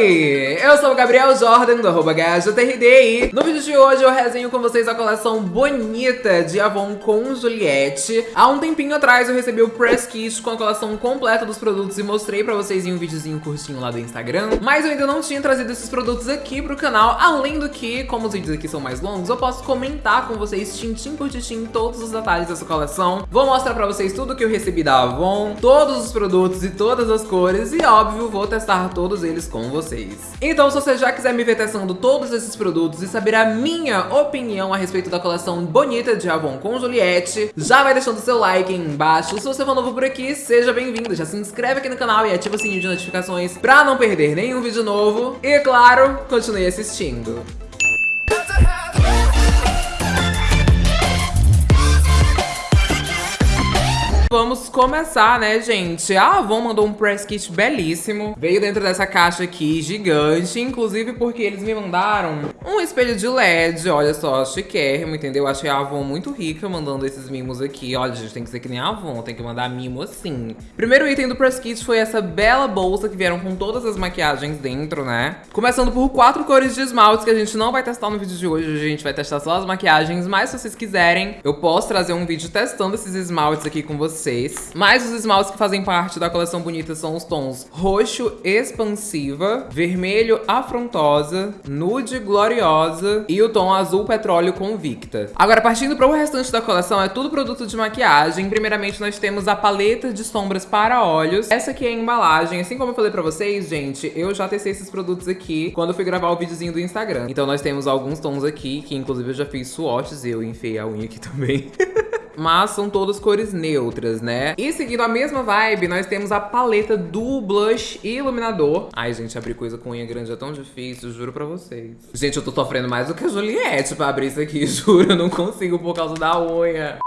hoy. Eu sou o Gabriel Jordan do arroba e no vídeo de hoje eu resenho com vocês a coleção bonita de Avon com Juliette. Há um tempinho atrás eu recebi o press kit com a coleção completa dos produtos e mostrei pra vocês em um videozinho curtinho lá do Instagram, mas eu ainda não tinha trazido esses produtos aqui pro canal, além do que, como os vídeos aqui são mais longos, eu posso comentar com vocês tintim por tintim todos os detalhes dessa coleção. Vou mostrar pra vocês tudo que eu recebi da Avon, todos os produtos e todas as cores e, óbvio, vou testar todos eles com vocês. Então, se você já quiser me ver testando todos esses produtos e saber a minha opinião a respeito da coleção bonita de Avon com Juliette, já vai deixando seu like aí embaixo. Se você for novo por aqui, seja bem-vindo. Já se inscreve aqui no canal e ativa o sininho de notificações pra não perder nenhum vídeo novo. E, claro, continue assistindo. Vamos começar, né, gente? A Avon mandou um press kit belíssimo. Veio dentro dessa caixa aqui, gigante. Inclusive porque eles me mandaram um espelho de LED. Olha só, chiquérrimo, entendeu? Achei a Avon muito rica mandando esses mimos aqui. Olha, gente, tem que ser que nem a Avon. Tem que mandar mimo assim. Primeiro item do press kit foi essa bela bolsa que vieram com todas as maquiagens dentro, né? Começando por quatro cores de esmaltes que a gente não vai testar no vídeo de hoje. A gente vai testar só as maquiagens. Mas se vocês quiserem, eu posso trazer um vídeo testando esses esmaltes aqui com vocês vocês. Mas os esmaltes que fazem parte da coleção bonita são os tons roxo expansiva, vermelho afrontosa, nude gloriosa e o tom azul petróleo convicta. Agora, partindo para o restante da coleção, é tudo produto de maquiagem. Primeiramente, nós temos a paleta de sombras para olhos. Essa aqui é a embalagem. Assim como eu falei pra vocês, gente, eu já testei esses produtos aqui quando eu fui gravar o videozinho do Instagram. Então nós temos alguns tons aqui, que inclusive eu já fiz swatches, eu enfiei a unha aqui também. mas são todas cores neutras, né? E seguindo a mesma vibe, nós temos a paleta do blush e iluminador. Ai, gente, abrir coisa com unha grande é tão difícil, juro pra vocês. Gente, eu tô sofrendo mais do que a Juliette pra abrir isso aqui, juro, eu não consigo por causa da unha.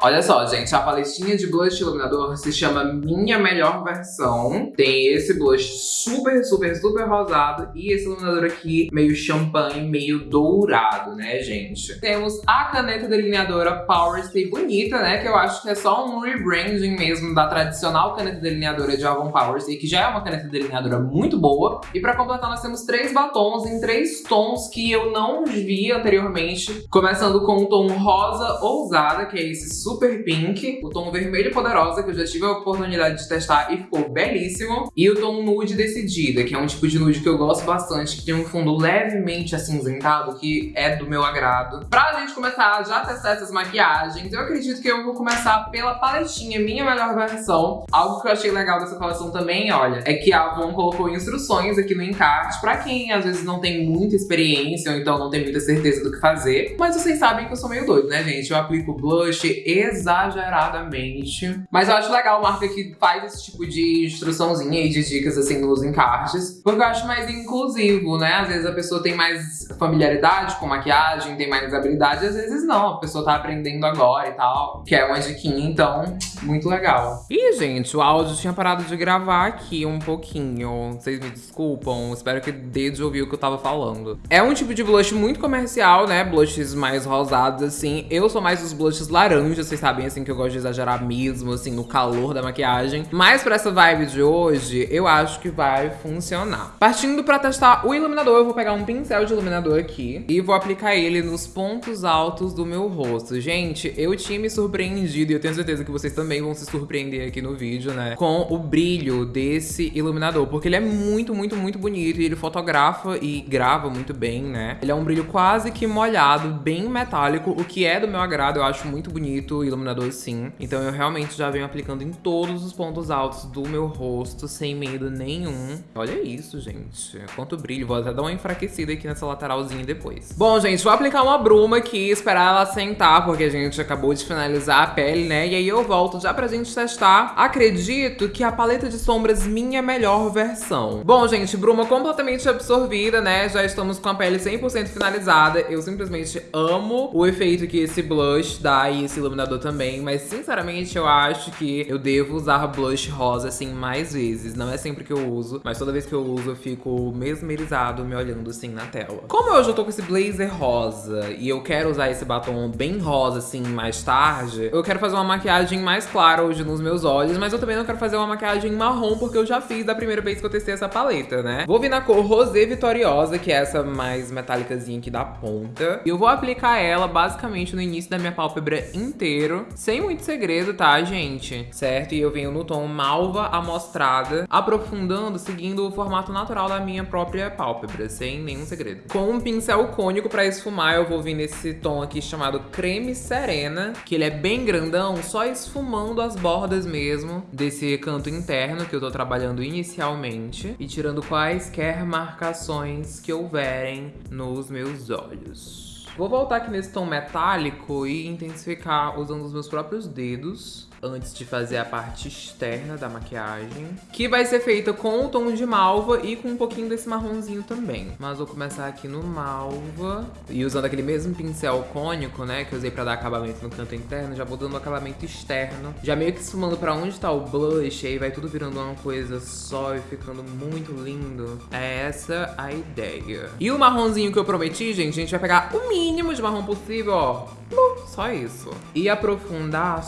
Olha só, gente, a paletinha de blush iluminador se chama Minha Melhor Versão. Tem esse blush super, super, super rosado e esse iluminador aqui meio champanhe, meio dourado, né, gente? Temos a caneta delineadora Power Stay Bonita, né, que eu acho que é só um rebranding mesmo da tradicional caneta delineadora de Avon Power Stay, que já é uma caneta delineadora muito boa. E pra completar, nós temos três batons em três tons que eu não vi anteriormente, começando com o tom rosa ousada, que é esse Super Pink, o tom vermelho poderosa, que eu já tive a oportunidade de testar e ficou belíssimo, e o tom nude decidida, que é um tipo de nude que eu gosto bastante, que tem um fundo levemente acinzentado, que é do meu agrado. Pra gente começar já a testar essas maquiagens, eu acredito que eu vou começar pela paletinha Minha Melhor Versão. Algo que eu achei legal dessa coleção também, olha, é que a Avon colocou instruções aqui no encarte pra quem às vezes não tem muita experiência ou então não tem muita certeza do que fazer. Mas vocês sabem que eu sou meio doido, né, gente? Eu aplico blush e exageradamente. Mas eu acho legal marca que faz esse tipo de instruçãozinha e de dicas assim nos encartes, porque eu acho mais inclusivo, né? Às vezes a pessoa tem mais familiaridade com maquiagem, tem mais habilidade, às vezes não, a pessoa tá aprendendo agora e tal, que é uma diquinha, então, muito legal. Ih, gente, o áudio tinha parado de gravar aqui um pouquinho, vocês me desculpam, espero que dê de ouvir o que eu tava falando. É um tipo de blush muito comercial, né? Blushes mais rosados, assim. Eu sou mais dos blushes laranjas, vocês sabem, assim, que eu gosto de exagerar mesmo, assim, no calor da maquiagem. Mas pra essa vibe de hoje, eu acho que vai funcionar. Partindo pra testar o iluminador, eu vou pegar um pincel de iluminador aqui e vou aplicar ele nos pontos altos do meu rosto. Gente, eu tinha me surpreendido e eu tenho certeza que vocês também vão se surpreender aqui no vídeo, né? Com o brilho desse iluminador, porque ele é muito, muito, muito bonito e ele fotografa e grava muito bem, né? Ele é um brilho quase que molhado, bem metálico, o que é do meu agrado, eu acho muito bonito iluminador sim. Então eu realmente já venho aplicando em todos os pontos altos do meu rosto, sem medo nenhum. Olha isso, gente. Quanto brilho. Vou até dar uma enfraquecida aqui nessa lateralzinha depois. Bom, gente, vou aplicar uma bruma aqui, esperar ela sentar, porque a gente acabou de finalizar a pele, né? E aí eu volto já pra gente testar. Acredito que a paleta de sombras minha melhor versão. Bom, gente, bruma completamente absorvida, né? Já estamos com a pele 100% finalizada. Eu simplesmente amo o efeito que esse blush dá e esse iluminador também, mas sinceramente eu acho que eu devo usar blush rosa assim mais vezes. Não é sempre que eu uso, mas toda vez que eu uso eu fico mesmerizado me olhando assim na tela. Como eu já tô com esse blazer rosa e eu quero usar esse batom bem rosa assim mais tarde, eu quero fazer uma maquiagem mais clara hoje nos meus olhos, mas eu também não quero fazer uma maquiagem marrom, porque eu já fiz da primeira vez que eu testei essa paleta, né? Vou vir na cor Rosé Vitoriosa, que é essa mais metálicazinha aqui da ponta. E eu vou aplicar ela basicamente no início da minha pálpebra inteiro, sem muito segredo, tá, gente? Certo? E eu venho no tom malva amostrada, aprofundando, seguindo o formato natural da minha própria pálpebra, sem nenhum segredo. Com um pincel cônico pra esfumar, eu vou vir nesse tom aqui chamado Creme Serena, que ele é bem grandão, só esfumando as bordas mesmo desse canto interno que eu tô trabalhando inicialmente e tirando quaisquer marcações que houverem nos meus olhos. Vou voltar aqui nesse tom metálico e intensificar usando os meus próprios dedos antes de fazer a parte externa da maquiagem, que vai ser feita com o tom de malva e com um pouquinho desse marronzinho também. Mas vou começar aqui no malva e usando aquele mesmo pincel cônico, né, que eu usei pra dar acabamento no canto interno, já vou dando acabamento externo, já meio que esfumando pra onde tá o blush, aí vai tudo virando uma coisa só e ficando muito lindo. É essa a ideia. E o marronzinho que eu prometi, gente, a gente vai pegar o mínimo de marrom possível, ó. Só isso. E aprofundar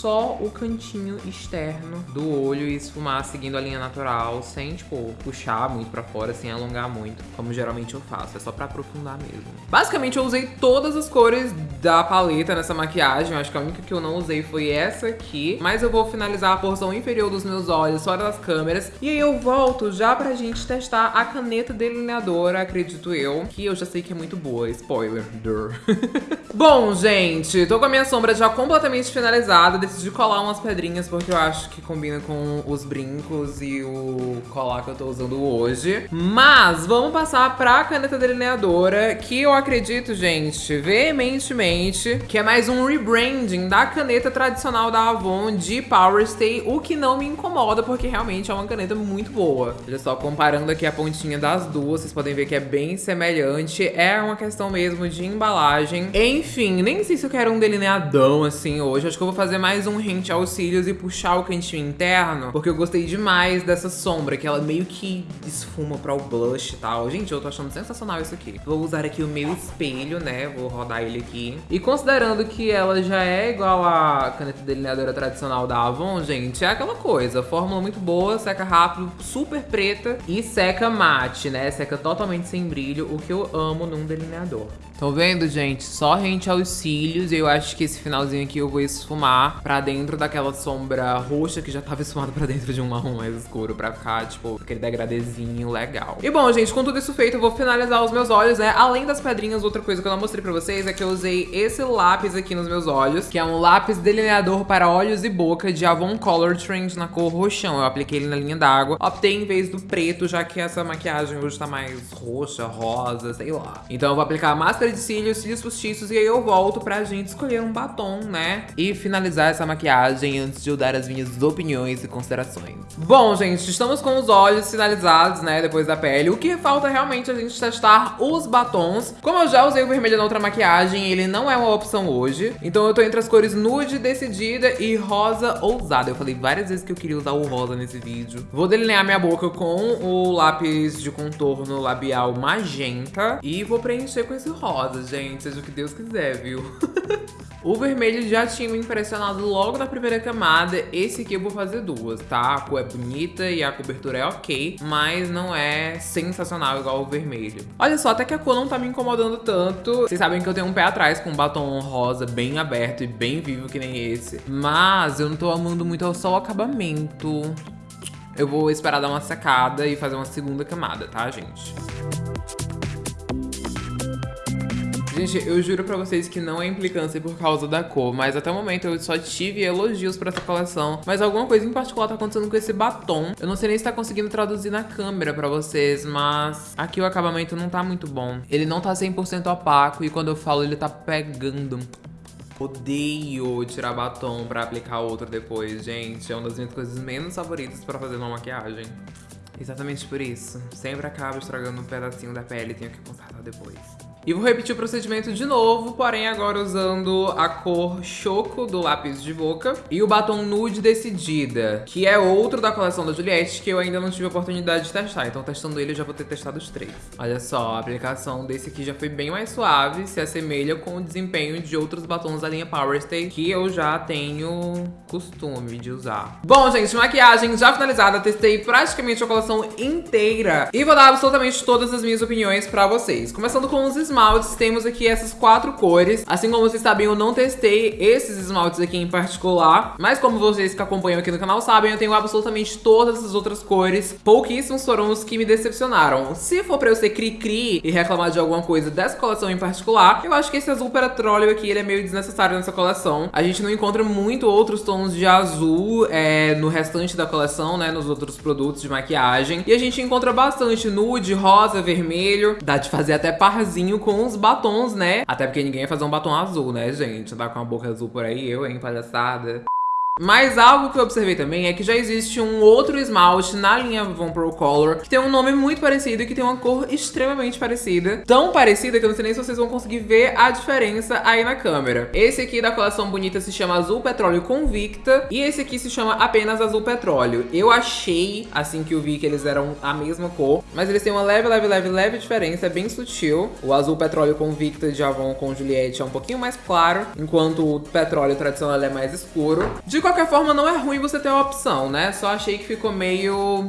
só o cantinho externo do olho e esfumar seguindo a linha natural, sem, tipo, puxar muito pra fora, sem alongar muito, como geralmente eu faço. É só pra aprofundar mesmo. Basicamente, eu usei todas as cores da paleta nessa maquiagem. Acho que a única que eu não usei foi essa aqui. Mas eu vou finalizar a porção inferior dos meus olhos fora das câmeras. E aí eu volto já pra gente testar a caneta delineadora, acredito eu, que eu já sei que é muito boa. Spoiler. Bom, gente, tô com a minha sombra já completamente finalizada decidi colar umas pedrinhas porque eu acho que combina com os brincos e o colar que eu tô usando hoje. Mas vamos passar pra caneta delineadora, que eu acredito, gente, veementemente, que é mais um rebranding da caneta tradicional da Avon de Power Stay, o que não me incomoda, porque realmente é uma caneta muito boa. Olha só, comparando aqui a pontinha das duas, vocês podem ver que é bem semelhante. É uma questão mesmo de embalagem. Enfim, nem sei se eu quero um delineadão assim hoje. Acho que eu vou fazer mais mais um rente aos cílios e puxar o cantinho interno, porque eu gostei demais dessa sombra, que ela meio que esfuma pra o blush e tal. Gente, eu tô achando sensacional isso aqui. Vou usar aqui o meu espelho, né? Vou rodar ele aqui. E considerando que ela já é igual a caneta delineadora tradicional da Avon, gente, é aquela coisa. Fórmula muito boa, seca rápido, super preta e seca mate, né? Seca totalmente sem brilho, o que eu amo num delineador. Estão vendo, gente? Só rente aos cílios. Eu acho que esse finalzinho aqui eu vou esfumar pra dentro daquela sombra roxa que já tava esfumada pra dentro de um marrom mais escuro. Pra ficar, tipo, aquele degradezinho legal. E bom, gente, com tudo isso feito, eu vou finalizar os meus olhos, né? Além das pedrinhas, outra coisa que eu não mostrei pra vocês é que eu usei esse lápis aqui nos meus olhos, que é um lápis delineador para olhos e boca de Avon Color Trend na cor roxão. Eu apliquei ele na linha d'água. Optei em vez do preto, já que essa maquiagem hoje tá mais roxa, rosa, sei lá. Então eu vou aplicar a máscara de cílios, cílios postiços e aí eu volto pra gente escolher um batom, né? E finalizar essa maquiagem antes de eu dar as minhas opiniões e considerações. Bom, gente, estamos com os olhos finalizados, né? Depois da pele. O que falta realmente é a gente testar os batons. Como eu já usei o vermelho na outra maquiagem, ele não é uma opção hoje. Então eu tô entre as cores nude, decidida e rosa ousada. Eu falei várias vezes que eu queria usar o rosa nesse vídeo. Vou delinear minha boca com o lápis de contorno labial magenta. E vou preencher com esse rosa, gente. Seja o que Deus quiser, viu? o vermelho já tinha me impressionado logo na primeira camada. Esse aqui eu vou fazer duas, tá? A cor é bonita e a cobertura é ok, mas não é sensacional igual o vermelho. Olha só, até que a cor não tá me incomodando tanto. Vocês sabem que eu tenho um pé atrás com um batom rosa bem aberto e bem vivo que nem esse. Mas eu não tô amando muito só o acabamento. Eu vou esperar dar uma secada e fazer uma segunda camada, tá, gente? Gente, eu juro pra vocês que não é implicância por causa da cor, mas até o momento eu só tive elogios pra essa coleção. Mas alguma coisa em particular tá acontecendo com esse batom. Eu não sei nem se tá conseguindo traduzir na câmera pra vocês, mas aqui o acabamento não tá muito bom. Ele não tá 100% opaco e quando eu falo ele tá pegando. Odeio tirar batom pra aplicar outro depois, gente. É uma das minhas coisas menos favoritas pra fazer uma maquiagem. Exatamente por isso. Sempre acabo estragando um pedacinho da pele e tenho que consertar depois. E vou repetir o procedimento de novo, porém agora usando a cor Choco do lápis de boca e o batom Nude Decidida, que é outro da coleção da Juliette que eu ainda não tive a oportunidade de testar. Então testando ele eu já vou ter testado os três. Olha só, a aplicação desse aqui já foi bem mais suave, se assemelha com o desempenho de outros batons da linha Power Stay que eu já tenho costume de usar. Bom, gente, maquiagem já finalizada, testei praticamente a coleção inteira e vou dar absolutamente todas as minhas opiniões pra vocês. Começando com os esmaltes, temos aqui essas quatro cores. Assim como vocês sabem, eu não testei esses esmaltes aqui em particular, mas como vocês que acompanham aqui no canal sabem, eu tenho absolutamente todas as outras cores. Pouquíssimos foram os que me decepcionaram. Se for pra eu ser cri-cri e reclamar de alguma coisa dessa coleção em particular, eu acho que esse azul petróleo aqui, ele é meio desnecessário nessa coleção. A gente não encontra muito outros tons de azul é, no restante da coleção, né, nos outros produtos de maquiagem. E a gente encontra bastante nude, rosa, vermelho. Dá de fazer até parzinho com os batons, né? Até porque ninguém ia fazer um batom azul, né, gente? Andar com a boca azul por aí, eu, hein, palhaçada. Mas algo que eu observei também é que já existe um outro esmalte na linha Von Pro Color que tem um nome muito parecido e que tem uma cor extremamente parecida. Tão parecida que eu não sei nem se vocês vão conseguir ver a diferença aí na câmera. Esse aqui da coleção bonita se chama Azul Petróleo Convicta e esse aqui se chama apenas Azul Petróleo. Eu achei, assim que eu vi que eles eram a mesma cor, mas eles têm uma leve, leve, leve, leve diferença, é bem sutil. O Azul Petróleo Convicta de Avon com Juliette é um pouquinho mais claro, enquanto o Petróleo tradicional é mais escuro. De qualquer forma, não é ruim você ter a opção, né? Só achei que ficou meio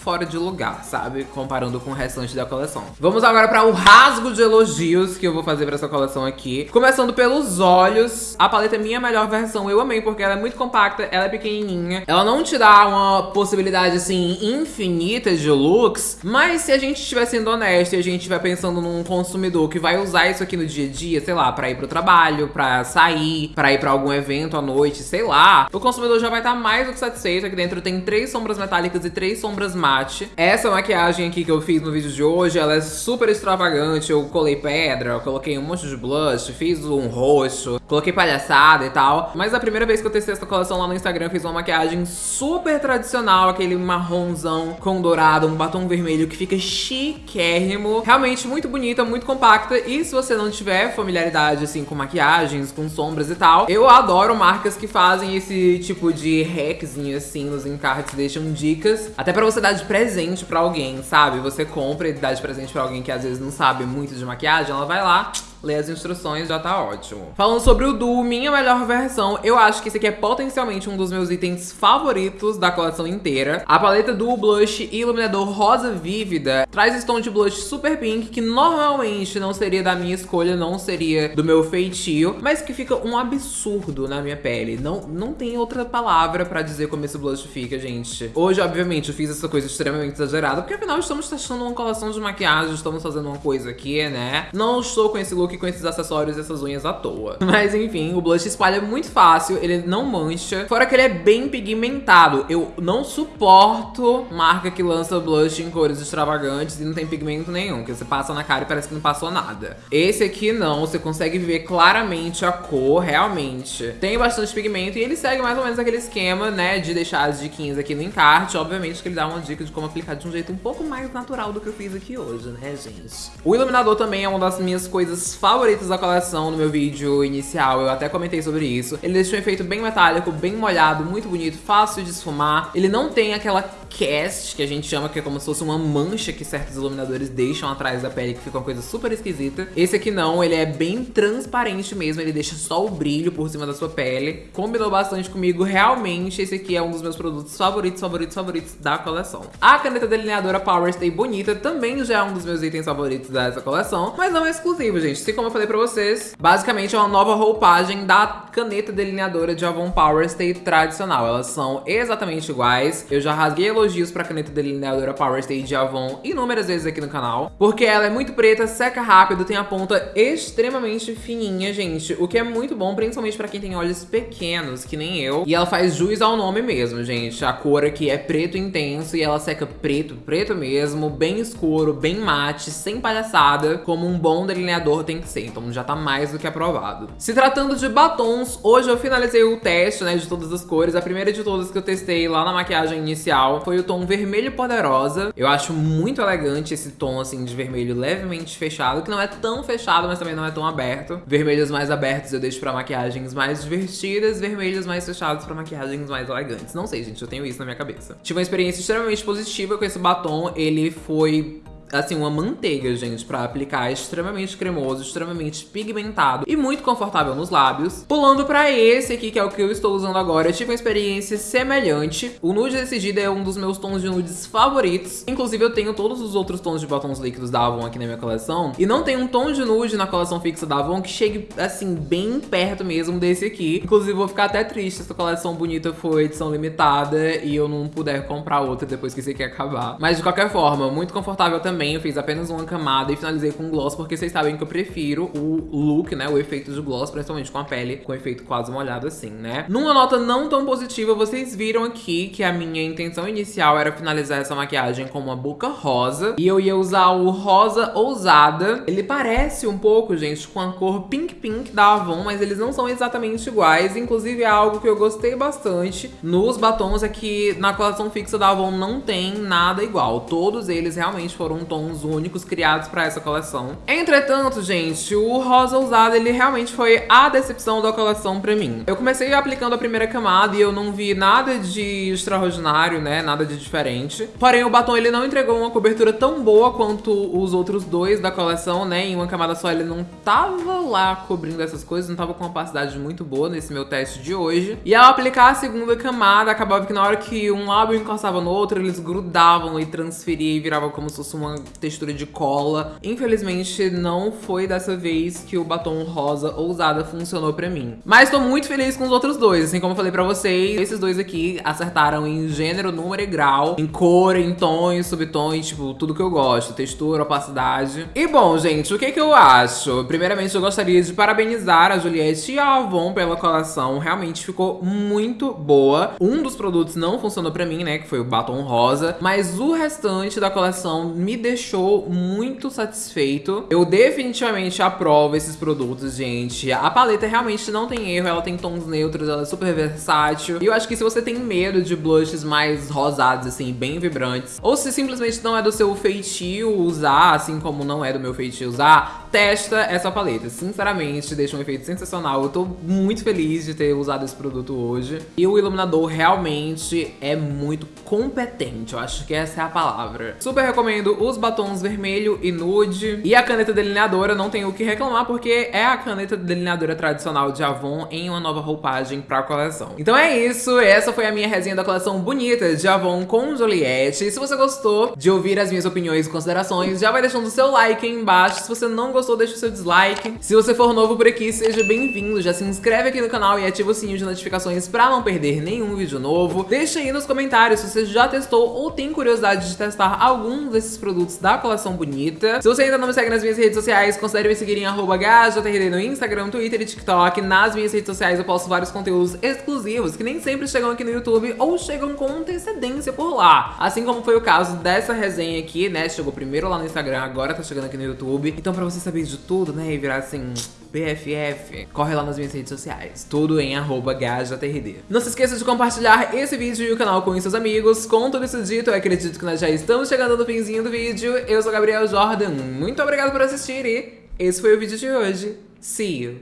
fora de lugar, sabe? Comparando com o restante da coleção. Vamos agora para o rasgo de elogios que eu vou fazer para essa coleção aqui. Começando pelos olhos. A paleta é minha melhor versão. Eu amei porque ela é muito compacta, ela é pequenininha. Ela não te dá uma possibilidade, assim, infinita de looks. Mas se a gente estiver sendo honesto e a gente estiver pensando num consumidor que vai usar isso aqui no dia a dia, sei lá, pra ir pro trabalho, pra sair, pra ir pra algum evento à noite, sei lá, o consumidor já vai estar tá mais do que satisfeito. Aqui dentro tem três sombras metálicas e três sombras mágicas Essa maquiagem aqui que eu fiz no vídeo de hoje, ela é super extravagante. Eu colei pedra, eu coloquei um monte de blush, fiz um roxo, coloquei palhaçada e tal. Mas a primeira vez que eu testei essa coleção lá no Instagram, eu fiz uma maquiagem super tradicional, aquele marronzão com dourado, um batom vermelho que fica chiquérrimo. Realmente muito bonita, muito compacta. E se você não tiver familiaridade, assim, com maquiagens, com sombras e tal, eu adoro marcas que fazem esse tipo de hackzinho, assim, nos encartes, deixam dicas. Até pra você dar de presente pra alguém, sabe? Você compra e dá de presente pra alguém que às vezes não sabe muito de maquiagem, ela vai lá, ler as instruções já tá ótimo. Falando sobre o Duo, minha melhor versão, eu acho que esse aqui é potencialmente um dos meus itens favoritos da coleção inteira. A paleta Duo Blush e iluminador rosa vívida traz esse tom de blush super pink que normalmente não seria da minha escolha, não seria do meu feitio, mas que fica um absurdo na minha pele. Não, não tem outra palavra pra dizer como esse blush fica, gente. Hoje, obviamente, eu fiz essa coisa extremamente exagerada, porque afinal estamos testando uma coleção de maquiagem, estamos fazendo uma coisa aqui, né? Não estou com esse look com esses acessórios e essas unhas à toa. Mas enfim, o blush espalha muito fácil, ele não mancha. Fora que ele é bem pigmentado. Eu não suporto marca que lança blush em cores extravagantes e não tem pigmento nenhum, que você passa na cara e parece que não passou nada. Esse aqui não, você consegue ver claramente a cor, realmente. Tem bastante pigmento e ele segue mais ou menos aquele esquema, né, de deixar as diquinhas aqui no encarte. Obviamente que ele dá uma dica de como aplicar de um jeito um pouco mais natural do que eu fiz aqui hoje, né, gente? O iluminador também é uma das minhas coisas favoritas da coleção no meu vídeo inicial, eu até comentei sobre isso. Ele deixa um efeito bem metálico, bem molhado, muito bonito, fácil de esfumar. Ele não tem aquela cast, que a gente chama que é como se fosse uma mancha que certos iluminadores deixam atrás da pele, que fica uma coisa super esquisita. Esse aqui não, ele é bem transparente mesmo, ele deixa só o brilho por cima da sua pele. Combinou bastante comigo, realmente esse aqui é um dos meus produtos favoritos, favoritos, favoritos da coleção. A caneta delineadora Power Stay Bonita também já é um dos meus itens favoritos dessa coleção, mas não é exclusivo, gente. Assim como eu falei pra vocês, basicamente é uma nova roupagem da caneta delineadora de Avon Power Stay tradicional. Elas são exatamente iguais. Eu já rasguei elogios pra caneta delineadora Power Stay de Avon inúmeras vezes aqui no canal, porque ela é muito preta, seca rápido, tem a ponta extremamente fininha, gente, o que é muito bom, principalmente pra quem tem olhos pequenos, que nem eu. E ela faz jus ao nome mesmo, gente. A cor aqui é preto intenso e ela seca preto, preto mesmo, bem escuro, bem mate, sem palhaçada, como um bom delineador tem que ser. Então já tá mais do que aprovado. Se tratando de batons, hoje eu finalizei o teste, né, de todas as cores. A primeira de todas que eu testei lá na maquiagem inicial foi o tom vermelho poderosa. Eu acho muito elegante esse tom, assim, de vermelho levemente fechado, que não é tão fechado, mas também não é tão aberto. Vermelhos mais abertos eu deixo pra maquiagens mais divertidas, vermelhos mais fechados pra maquiagens mais elegantes. Não sei, gente, eu tenho isso na minha cabeça. Tive uma experiência extremamente positiva com esse batom. Ele foi assim, uma manteiga, gente, pra aplicar. Extremamente cremoso, extremamente pigmentado e muito confortável nos lábios. Pulando pra esse aqui, que é o que eu estou usando agora, eu tive uma experiência semelhante. O nude decidido é um dos meus tons de nudes favoritos. Inclusive, eu tenho todos os outros tons de batons líquidos da Avon aqui na minha coleção. E não tem um tom de nude na coleção fixa da Avon que chegue, assim, bem perto mesmo desse aqui. Inclusive, vou ficar até triste essa coleção bonita for edição limitada e eu não puder comprar outra depois que esse aqui acabar. Mas, de qualquer forma, muito confortável também também, eu fiz apenas uma camada e finalizei com gloss, porque vocês sabem que eu prefiro o look, né, o efeito de gloss, principalmente com a pele com efeito quase molhado assim, né. Numa nota não tão positiva, vocês viram aqui que a minha intenção inicial era finalizar essa maquiagem com uma boca rosa, e eu ia usar o rosa ousada. Ele parece um pouco, gente, com a cor Pink Pink da Avon, mas eles não são exatamente iguais, inclusive é algo que eu gostei bastante nos batons, é que na coleção fixa da Avon não tem nada igual, todos eles realmente foram tons únicos criados pra essa coleção. Entretanto, gente, o rosa usado, ele realmente foi a decepção da coleção pra mim. Eu comecei aplicando a primeira camada e eu não vi nada de extraordinário, né, nada de diferente. Porém, o batom, ele não entregou uma cobertura tão boa quanto os outros dois da coleção, né, em uma camada só ele não tava lá cobrindo essas coisas, não tava com uma opacidade muito boa nesse meu teste de hoje. E ao aplicar a segunda camada, acabava que na hora que um lábio encostava no outro, eles grudavam e transferiam e virava como se fosse uma textura de cola. Infelizmente, não foi dessa vez que o batom rosa ousada funcionou pra mim. Mas tô muito feliz com os outros dois. Assim como eu falei pra vocês, esses dois aqui acertaram em gênero, número e grau, em cor, em tons, subtons, tipo, tudo que eu gosto. Textura, opacidade. E bom, gente, o que que eu acho? Primeiramente, eu gostaria de parabenizar a Juliette e a Avon pela coleção. Realmente ficou muito boa. Um dos produtos não funcionou pra mim, né, que foi o batom rosa. Mas o restante da coleção me deixou muito satisfeito. Eu definitivamente aprovo esses produtos, gente. A paleta realmente não tem erro, ela tem tons neutros, ela é super versátil. E eu acho que se você tem medo de blushes mais rosados, assim, bem vibrantes, ou se simplesmente não é do seu feitio usar, assim como não é do meu feitio usar, testa essa paleta. Sinceramente, deixa um efeito sensacional. Eu tô muito feliz de ter usado esse produto hoje. E o iluminador realmente é muito competente, eu acho que essa é a palavra. Super recomendo os batons vermelho e nude. E a caneta delineadora, não tenho o que reclamar, porque é a caneta delineadora tradicional de Avon em uma nova roupagem pra coleção. Então é isso, essa foi a minha resenha da coleção bonita de Avon com Juliette. E se você gostou de ouvir as minhas opiniões e considerações, já vai deixando o seu like aí embaixo. Se você não gostou, deixa o seu dislike. Se você for novo por aqui, seja bem-vindo. Já se inscreve aqui no canal e ativa o sininho de notificações pra não perder nenhum vídeo novo. Deixa aí nos comentários se você já testou ou tem curiosidade de testar algum desses produtos da coleção bonita. Se você ainda não me segue nas minhas redes sociais, considere me seguir em arroba no Instagram, Twitter e TikTok. Nas minhas redes sociais eu posto vários conteúdos exclusivos que nem sempre chegam aqui no YouTube ou chegam com antecedência por lá. Assim como foi o caso dessa resenha aqui, né? Chegou primeiro lá no Instagram, agora tá chegando aqui no YouTube. Então pra você saber de tudo, né, e virar assim... BFF, corre lá nas minhas redes sociais, tudo em arroba GHJRD. Não se esqueça de compartilhar esse vídeo e o canal com seus amigos. Com tudo isso dito, eu acredito que nós já estamos chegando no finzinho do vídeo. Eu sou Gabriel Jordan, muito obrigado por assistir e esse foi o vídeo de hoje. See you!